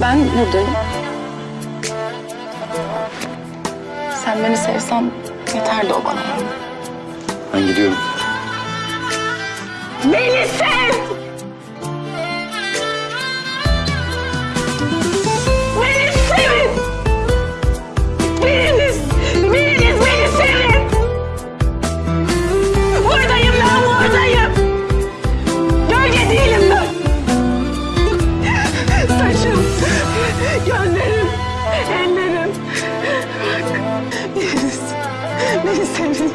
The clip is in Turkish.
Ben buradayım. Sen beni sevsen yeterdi o bana. Ben gidiyorum. Beni sev! Deniz. Beni sevin.